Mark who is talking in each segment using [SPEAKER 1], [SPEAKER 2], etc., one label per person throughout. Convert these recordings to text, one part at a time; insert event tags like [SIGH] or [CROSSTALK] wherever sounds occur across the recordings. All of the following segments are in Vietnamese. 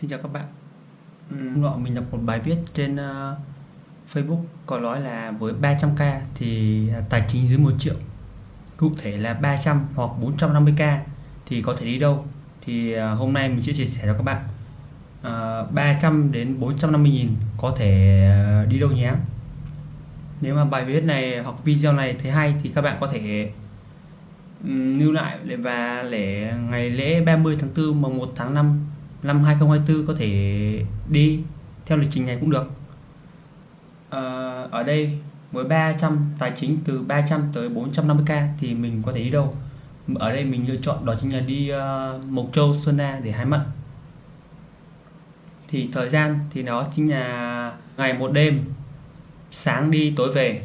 [SPEAKER 1] Xin chào các bạn. Hôm nọ mình đọc một bài viết trên uh, Facebook có nói là với 300k thì tài chính dưới 1 triệu. Cụ thể là 300 hoặc 450k thì có thể đi đâu. Thì uh, hôm nay mình sẽ chia sẻ cho các bạn. Uh, 300 đến 450 nghìn có thể uh, đi đâu nhé. Nếu mà bài viết này hoặc video này thấy hay thì các bạn có thể um, lưu lại và để ngày lễ 30 tháng 4 mùng 1 tháng 5 năm 2024 có thể đi theo lịch trình này cũng được. À, ở đây với 300 tài chính từ 300 tới 450k thì mình có thể đi đâu? Ở đây mình lựa chọn đó chính là đi uh, Mộc Châu Sơn Na để hái mận. Thì thời gian thì nó chính là ngày một đêm sáng đi tối về.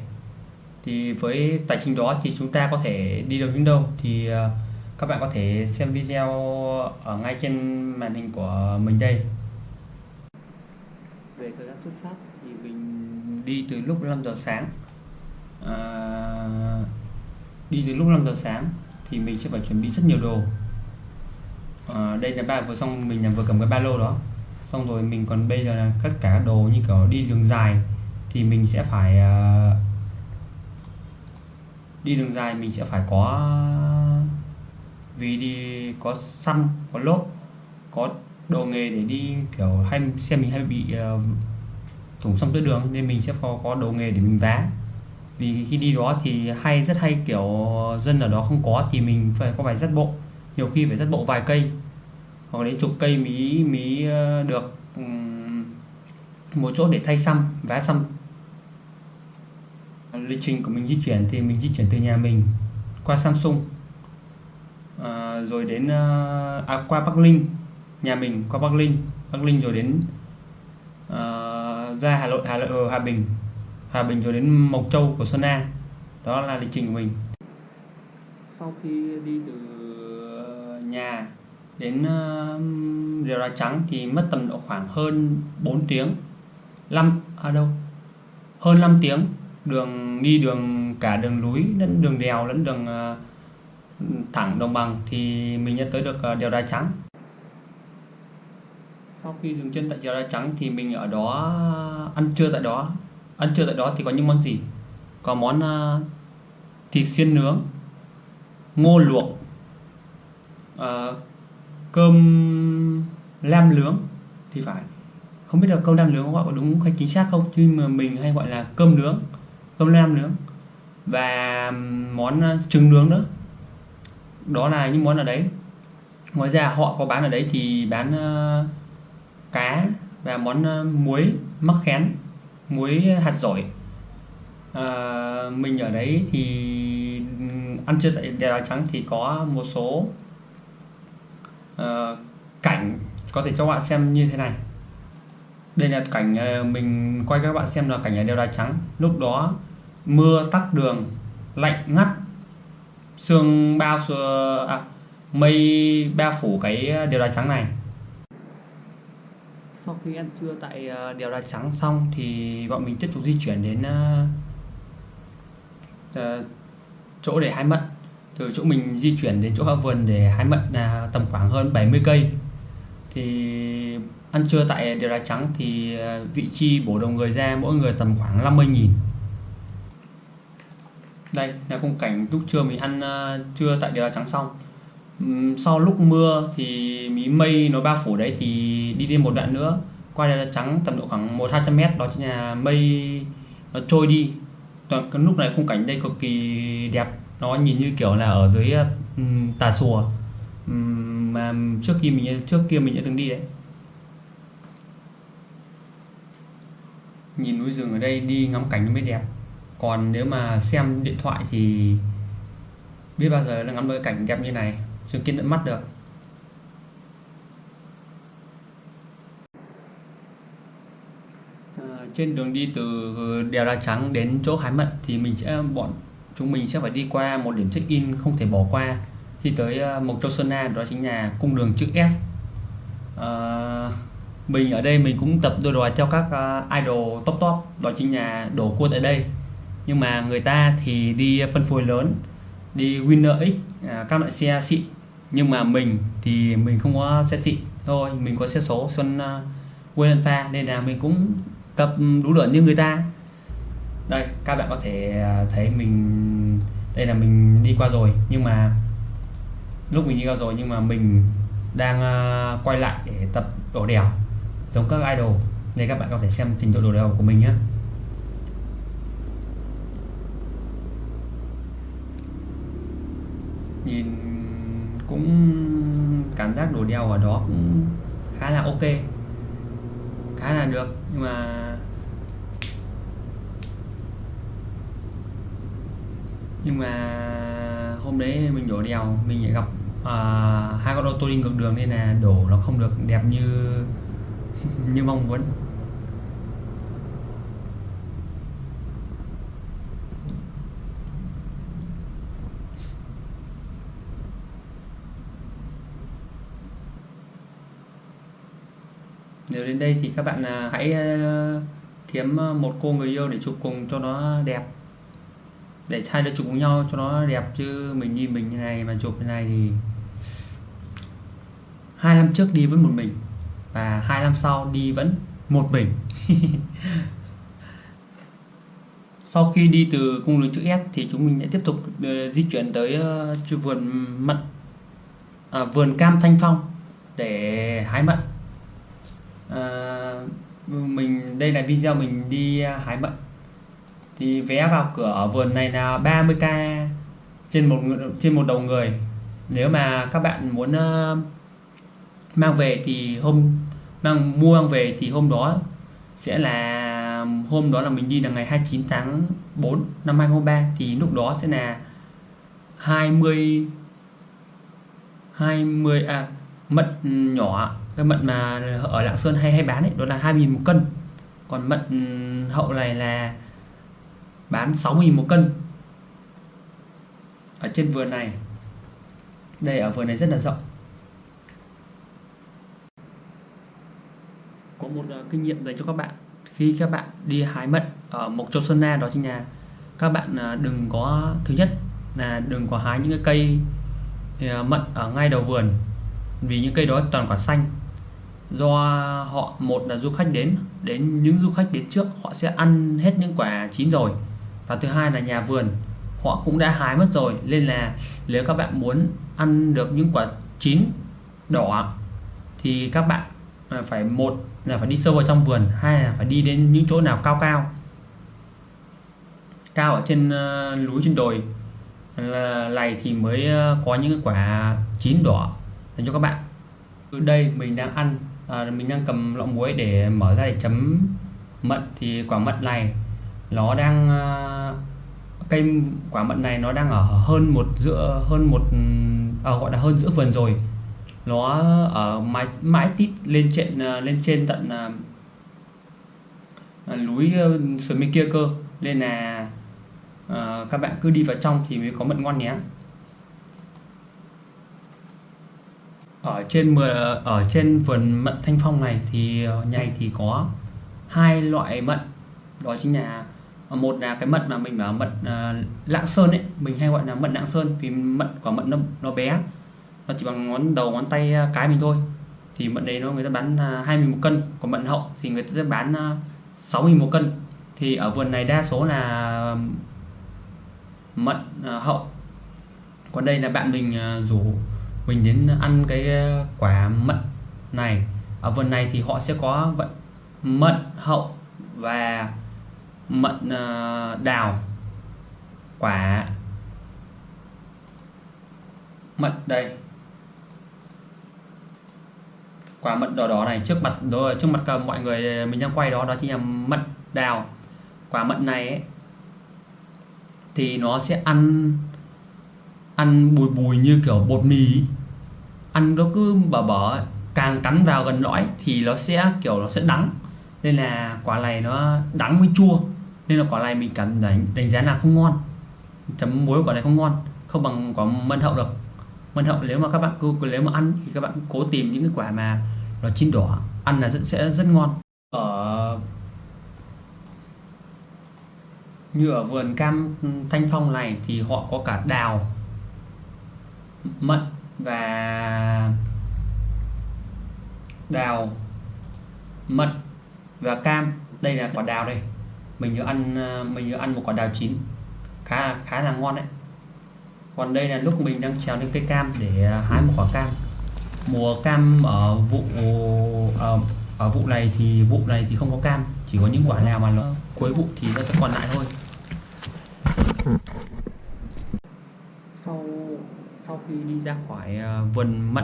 [SPEAKER 1] Thì với tài chính đó thì chúng ta có thể đi được đến đâu? Thì uh, các bạn có thể xem video ở ngay trên màn hình của mình đây. Về thời gian xuất phát thì mình đi từ lúc 5 giờ sáng. À, đi từ lúc 5 giờ sáng thì mình sẽ phải chuẩn bị rất nhiều đồ. À, đây là ba vừa xong mình là vừa cầm cái ba lô đó. Xong rồi mình còn bây giờ là tất cả đồ như kiểu đi đường dài thì mình sẽ phải uh, đi đường dài mình sẽ phải có vì đi có xăm có lốp có đồ nghề để đi kiểu hay xe mình hay bị ờ, uh, thủng xong tới đường nên mình sẽ có có đồ nghề để mình vá. Vì khi đi đó thì hay rất hay kiểu dân ở đó không có thì mình phải có phải dắt bộ. Nhiều khi phải dắt bộ vài cây hoặc đến chục cây mí mí ờ, được một chỗ để thay xăm vá xăm. Lịch trình của mình di chuyển thì mình di chuyển từ nhà mình qua Samsung à, rồi đến uh, à, qua Bắc Linh nhà mình qua Bắc Linh. Bắc Linh rồi đến uh, ra Hà Nội Hà Nội Hà Bình. Hà Bình rồi đến Mộc Châu của Sơn La đó là lịch trình của mình. Sau khi đi từ nhà đến uh, Rìa Đá Trắng thì mất tầm độ khoảng hơn 4 tiếng. 5 à đâu? Hơn 5 tiếng. Đường đi đường cả đường núi lẫn đường đèo lẫn đường uh, thẳng đồng bằng thì mình đã tới được ờ, đèo đá trắng. Sau khi dừng chân tại đèo đá trắng thì mình ở đó ăn trưa tại đó. Ăn trưa tại đó thì có những món gì? Có món uh, thịt xiên nướng ngô luộc uh, cơm lam nướng. Thì phải. Không biết là cơm lam nướng gọi có đúng hay chính xác không nhưng mà mình hay gọi là cơm nướng cơm lam nướng. Và món trứng nướng nữa đó là những món ở đấy. Ngoài ra họ có bán ở đấy thì bán uh, cá và món uh, muối mắc khén muối hạt dổi. Uh, mình ở đấy thì ăn trưa tại đèo trắng thì có một số uh, cảnh. Có thể cho bạn xem như thế này. Đây là cảnh mình quay các bạn xem là cảnh ở đèo đá trắng. Lúc đó mưa tắc đường lạnh ngắt sương bao xưa à, mây bao phủ cái à, đèo đá trắng này. Sau khi ăn trưa tại à, đèo đá trắng xong thì bọn mình tiếp tục di chuyển đến uh, uh, chỗ để hái mận. Từ chỗ mình di chuyển đến chỗ vườn để hái mận là tầm khoảng hơn 70 cây. Thì ăn trưa tại đèo đá trắng thì vị trí bổ đồng người ra mỗi người tầm khoảng 50 nghìn đây là khung cảnh lúc trưa mình ăn uh, trưa tại đèo trắng xong. Um, sau lúc mưa thì mí mây nó bao phủ đấy thì đi đi một đoạn nữa. Qua đèo trắng tầm độ khoảng một hai trăm mét đó chính là mây nó trôi đi. Toàn cái lúc này khung cảnh đây cực kỳ đẹp. Nó nhìn như kiểu là ở dưới um, tà xùa. Um, mà trước khi mình trước kia mình đã từng đi đấy. Nhìn núi rừng ở đây đi ngắm cảnh nó mới đẹp còn nếu mà xem điện thoại thì biết bao giờ nó ngắm được cảnh đẹp như này chứng kiến tận mắt được. À, trên đường đi từ đèo đá trắng đến chỗ hái mận thì mình sẽ bọn chúng mình sẽ phải đi qua một điểm check in không thể bỏ qua. Khi tới ờ, Mộc Châu Sơn Na đó chính là cung đường chữ S. À, mình ở đây mình cũng tập đua đòi theo các idol top top đó chính là đổ cua tại đây nhưng mà người ta thì đi phân phối lớn đi Winner X à, các loại xe xịn. Nhưng mà mình thì mình không có xe xịn thôi mình có xe số xuân uh, pha nên là mình cũng tập đủ lượn như người ta. Đây các bạn có thể à, thấy mình đây là mình đi qua rồi. Nhưng mà lúc mình đi qua rồi nhưng mà mình đang uh, quay lại để tập đổ đèo giống các idol. Nên các bạn có thể xem trình độ đổ đèo của mình nhé nhìn cũng cảm giác đổ đèo ở đó cũng khá là ok khá là được. Nhưng mà nhưng mà hôm đấy mình đổ đèo mình lại gặp uh, hai con ô tô đi ngược đường nên là đổ nó không được đẹp như [LAUGHS] như mong muốn nếu đến đây thì các bạn à, hãy ờ, kiếm ờ, một cô người yêu để chụp cùng cho nó đẹp. Để hai đứa chụp cùng nhau cho nó đẹp chứ mình như mình như này mà chụp như này thì hai năm trước đi vẫn một mình và hai năm sau đi vẫn một mình. [LAUGHS] Sau khi đi từ cung đường chữ S thì chúng mình sẽ tiếp tục ờ, di chuyển tới vườn mận à, vườn cam thanh phong để hái mận à, mình đây là video mình đi à, hái mận thì vé vào cửa ở vườn này là 30k trên một trên một đầu người. Nếu mà các bạn muốn uh, mang về thì hôm mang mua mang về thì hôm đó sẽ là hôm đó là mình đi là ngày 29 tháng 4 năm 2023 thì lúc đó sẽ là 20 20 à mật nhỏ cái mận mà ở Lạng Sơn hay hay bán ấy đó là 2.000 một cân. Còn mận ừ, hậu này là bán 6.000 một cân. Ở trên vườn này. Đây ở vườn này rất là rộng. Có một uh, kinh nghiệm dành cho các bạn. Khi các bạn đi hái mận ở Mộc Châu Sơn Na đó chính là các bạn uh, đừng có thứ nhất là đừng có hái những cái cây uh, mận ở ngay đầu vườn. Vì những cây đó toàn quả xanh do họ một là du khách đến đến những du khách đến trước họ sẽ ăn hết những quả chín rồi. Và thứ hai là nhà vườn họ cũng đã hái mất rồi. Nên là nếu các bạn muốn ăn được những quả chín đỏ thì các bạn à, phải một là phải đi sâu vào trong vườn hai là phải đi đến những chỗ nào cao cao. Cao ở trên uh, núi trên đồi là này thì mới ờ, có những quả chín đỏ dành cho các bạn. Ở đây mình đang ăn à, mình đang cầm lọ muối để mở ra để chấm mận thì quả mận này nó đang à, cây quả mận này nó đang ở hơn một giữa hơn một à, gọi là hơn giữa vườn rồi. Nó ở mái mãi tít lên trên à, lên trên tận à, à núi sườn bên kia cơ. Nên là à, các bạn cứ đi vào trong thì mới có mận ngon nhé. Ở trên mưa ở trên vườn mận thanh phong này thì ờ, nhầy thì có hai loại mận. Đó chính là ờ, một là cái mận mà mình bảo mận uh, lạng sơn ấy mình hay gọi là mận lạng sơn vì mận quả mận nó nó bé. Nó chỉ bằng ngón đầu ngón tay cái mình thôi. Thì mận đấy nó người ta bán uh, hai một cân còn mận hậu thì người ta sẽ bán sáu uh, một cân. Thì ở vườn này đa số là mận uh, hậu. Còn đây là bạn mình uh, rủ mình đến ăn cái ờ, quả mận này. Ở vườn này thì họ sẽ có vận mận hậu và mận ờ, đào. Quả mận đây. Quả mận đỏ đỏ này trước mặt đó trước mặt mọi người ờ, mình đang quay đó đó chính là mận đào. Quả mận này ấy, thì nó sẽ ăn ăn bùi bùi như kiểu bột mì ăn nó cứ bở bở càng cắn vào gần lõi thì nó sẽ kiểu nó sẽ đắng. Nên là quả này nó đắng với chua, nên là quả này mình cảm đánh đánh giá là không ngon. Chấm muối quả này không ngon, không bằng quả mận hậu được. Mận hậu nếu mà các bạn cứ nếu mà ăn thì các bạn cố tìm những cái quả mà nó chín đỏ, ăn là rất, sẽ rất ngon. Ở như ở vườn cam thanh phong này thì họ có cả đào mận và đào mận và cam. Đây là quả đào đây. Mình vừa ăn ờ, mình vừa ăn một quả đào chín. Khá khá là ngon đấy. Còn đây là lúc mình đang trèo lên cây cam để ờ, hái một quả cam. Mùa cam ở vụ ở, ở vụ này thì vụ này thì không có cam. Chỉ có những quả nào mà nó cuối vụ thì nó sẽ còn lại thôi. Sau sau khi đi ra khỏi ờ, vườn mận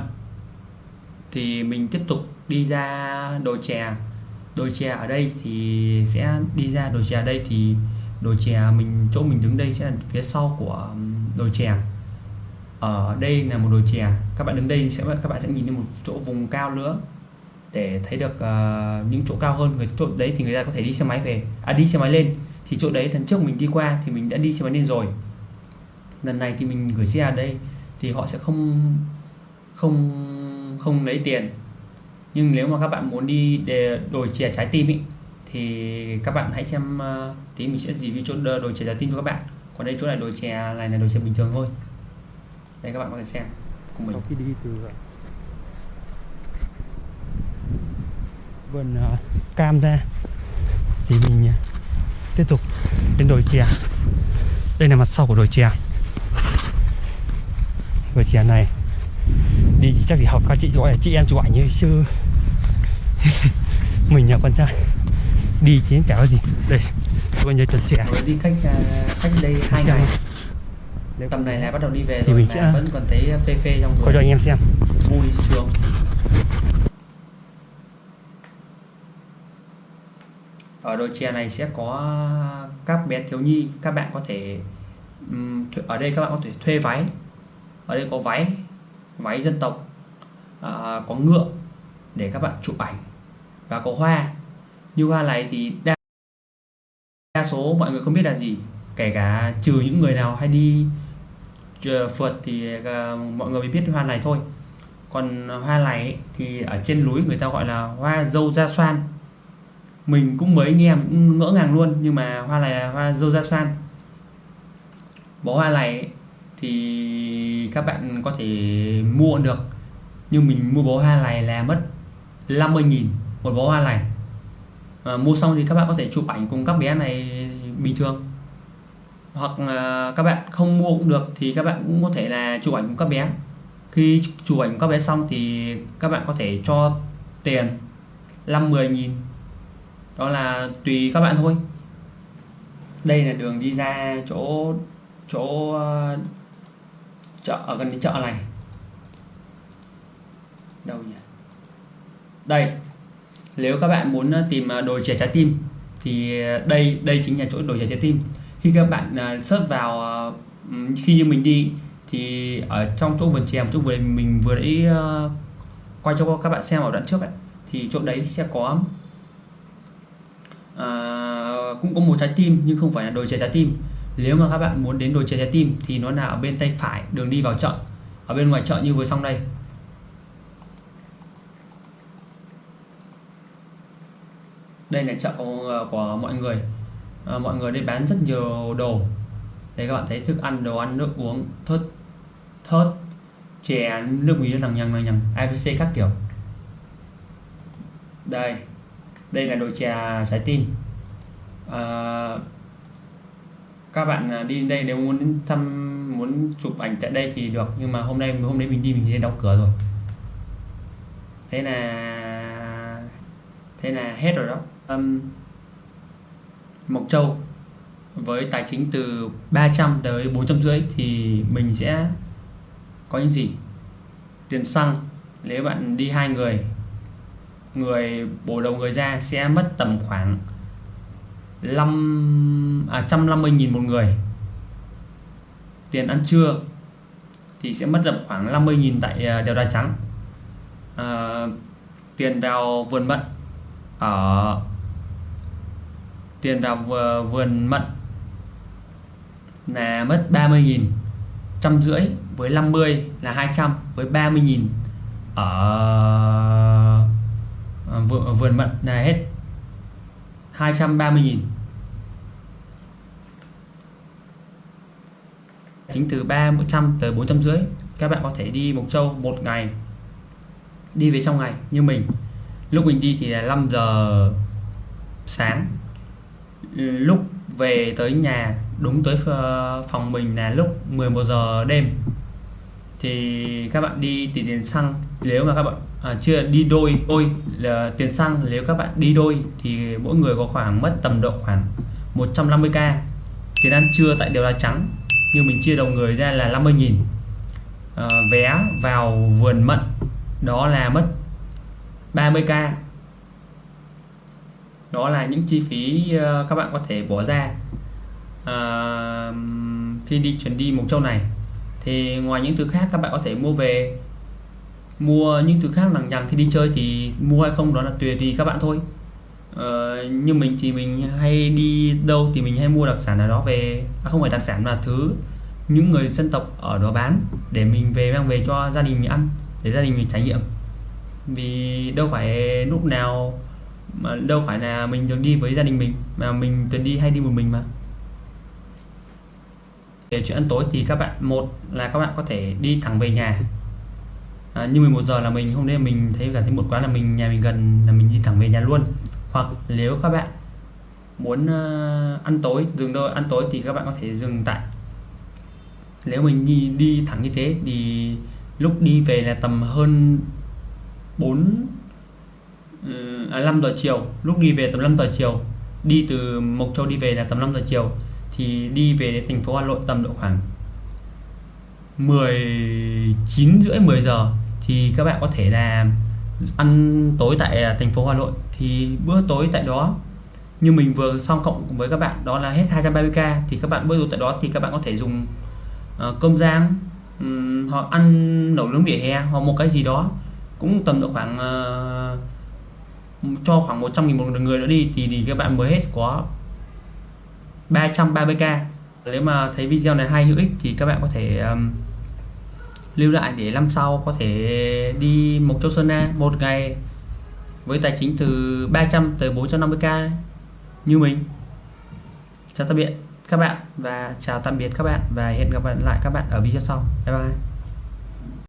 [SPEAKER 1] thì mình tiếp tục đi ra đồi chè. Đồi chè ở đây thì sẽ đi ra đồi chè ở đây thì đồi chè mình chỗ mình đứng đây sẽ là phía sau của đồi chè. Ở đây là một đồi chè. Các bạn đứng đây sẽ các bạn sẽ nhìn thấy một chỗ vùng cao nữa để thấy được uh, những chỗ cao hơn. Người chỗ đấy thì người ta có thể đi xe máy về. À đi xe máy lên. Thì chỗ đấy lần trước mình đi qua thì mình đã đi xe máy lên rồi. Lần này thì mình gửi xe ở đây thì họ sẽ không không không lấy tiền. Nhưng nếu mà các bạn muốn đi để đổi chè trái tim ý, thì các bạn hãy xem ờ, tí mình sẽ review chỗ đổi đồi chè trái tim cho các bạn. Còn đây chỗ này đổi chè này là đổi chè bình thường thôi. Đây các bạn có thể xem cùng mình.
[SPEAKER 2] Sau khi đi từ ờ, vườn ờ, cam ra thì mình tiếp tục đến đồi chè. Đây là mặt sau của đồi chè đồi chè này. Đi thì chắc thì học các chị gọi chị em chụp ảnh thôi chứ. [LAUGHS] Mình là con trai. Đi chứ chả có gì. Đây như trần chè
[SPEAKER 1] rồi đi cách cách đây hai ngày. tầm này là bắt đầu đi về
[SPEAKER 2] Thì
[SPEAKER 1] rồi
[SPEAKER 2] mình
[SPEAKER 1] mà
[SPEAKER 2] sẽ-
[SPEAKER 1] vẫn còn thấy phê phê trong
[SPEAKER 2] coi cho
[SPEAKER 1] người
[SPEAKER 2] anh em xem.
[SPEAKER 1] vui sướng. Ở đồi chè này sẽ có các bé thiếu nhi các bạn có thể ở đây các bạn có thể thuê váy ở đây có váy váy dân tộc à, có ngựa để các bạn chụp ảnh và có hoa. Như hoa này thì đa, đa số mọi người không biết là gì kể cả trừ những người nào hay đi phượt thì à, mọi người mới biết hoa này thôi. Còn hoa này ấy, thì ở trên núi người ta gọi là hoa dâu da xoan. Mình cũng mới nghe cũng ngỡ ngàng luôn nhưng mà hoa này là hoa dâu da xoan. Bó hoa này ấy, thì các bạn có thể mua được. Nhưng mình mua bó hoa này là mất 50.000 một bó hoa này. À, mua xong thì các bạn có thể chụp ảnh cùng các bé này bình thường. Hoặc là các bạn không mua cũng được thì các bạn cũng có thể là chụp ảnh cùng các bé. Khi chụp ảnh các bé xong thì các bạn có thể cho tiền 5 10 nghìn. Đó là tùy các bạn thôi. Đây là đường đi ra chỗ chỗ ờ, chợ ở gần cái chợ này. Đâu nhỉ? Đây nếu các bạn muốn ờ, tìm ờ, đồ trẻ trái tim thì ờ, đây đây chính là chỗ đồ trẻ trái tim. Khi các bạn search vào khi như mình đi thì ở trong chỗ vườn chè chỗ vườn mình vừa nãy quay cho các bạn xem ở đoạn trước ấy thì chỗ đấy sẽ có à, cũng có một trái tim nhưng không phải là đồ trẻ trái tim nếu mà các bạn muốn đến đồ chơi trái tim thì nó là ở bên tay phải đường đi vào chợ. Ở bên ngoài chợ như vừa xong đây. Đây là chợ của, của mọi người. À, mọi người đây bán rất nhiều đồ. Đây các bạn thấy thức ăn đồ ăn nước uống thớt thớt chè nước mía lằng nhằng lằng nhằng abc các kiểu. Đây. Đây là đồ chè trái tim. À, các bạn à, đi đây nếu muốn thăm muốn chụp ảnh tại đây thì được nhưng mà hôm nay hôm nay mình đi mình thấy đóng cửa rồi. Thế là thế là hết rồi đó. Um, Mộc Châu với tài chính từ 300 tới 450 thì mình sẽ có những gì? Tiền xăng nếu bạn đi hai người người bổ đầu người ra sẽ mất tầm khoảng 5 à 150.000 một người. Tiền ăn trưa thì sẽ mất tầm khoảng 50.000 tại à, đèo Đá Trắng. À, tiền vào vườn mận ở tiền vào vườn, mận là mất 30.000 trăm rưỡi với 50 là 200 với 30.000 ở à, vườn mận là hết. 230.000 chính từ 300 tới 400 rưỡi, các bạn có thể đi Mộc Châu một ngày, đi về trong ngày như mình. Lúc mình đi thì là 5 giờ sáng. Lúc về tới nhà, đúng tới ờ, phòng mình là lúc 11 giờ đêm. Thì các bạn đi thì tiền xăng, nếu mà các bạn à, chưa đi đôi. Đôi là tiền xăng nếu các bạn đi đôi thì mỗi người có khoảng mất tầm độ khoảng 150k tiền ăn trưa tại đều là trắng nhưng mình chia đầu người ra là 50.000 à, ờ, vé vào vườn mận đó là mất 30k đó là những chi phí ờ, các bạn có thể bỏ ra. À, khi đi chuyến đi Mộc Châu này thì ngoài những thứ khác các bạn có thể mua về mua những thứ khác lằng nhằng khi đi chơi thì mua hay không đó là tùy thì các bạn thôi. Ờ, như mình thì mình hay đi đâu thì mình hay mua đặc sản ở đó về à, không phải đặc sản mà thứ những người dân tộc ở đó bán để mình về mang về cho gia đình mình ăn để gia đình mình trải nghiệm. Vì đâu phải lúc nào mà đâu phải là mình thường đi với gia đình mình mà mình thường đi hay đi một mình mà. Về chuyện ăn tối thì các bạn một là các bạn có thể đi thẳng về nhà à, như 11 giờ là mình hôm nay mình thấy cảm thấy một quán là mình nhà mình gần là mình đi thẳng về nhà luôn. Hoặc nếu các bạn muốn uh, ăn tối dừng đâu ăn tối thì các bạn có thể dừng tại. Nếu mình đi đi thẳng như thế thì lúc đi về là tầm hơn 4 ờ, à, 5 giờ chiều. Lúc đi về tầm 5 giờ chiều. Đi từ Mộc Châu đi về là tầm 5 giờ chiều. Thì đi về đến thành phố Hà Nội tầm độ khoảng 19 rưỡi 10 giờ thì các bạn có thể là ăn tối tại à, thành phố Hà Nội. Thì bữa tối tại đó như mình vừa xong cộng với các bạn đó là hết 230k thì các bạn bữa tối tại đó thì các bạn có thể dùng uh, cơm rang um, hoặc ăn nấu nướng vỉa hè hoặc một cái gì đó. Cũng tầm độ khoảng uh, cho khoảng 100 nghìn một người nữa đi thì, thì các bạn mới hết có 330k nếu mà thấy video này hay hữu ích thì các bạn có thể um, lưu lại để năm sau có thể đi Mộc Châu Sơn Na một ngày với tài chính từ 300 tới 450k như mình. Chào tạm biệt các bạn và chào tạm biệt các bạn và hẹn gặp lại các bạn ở video sau. Bye bye.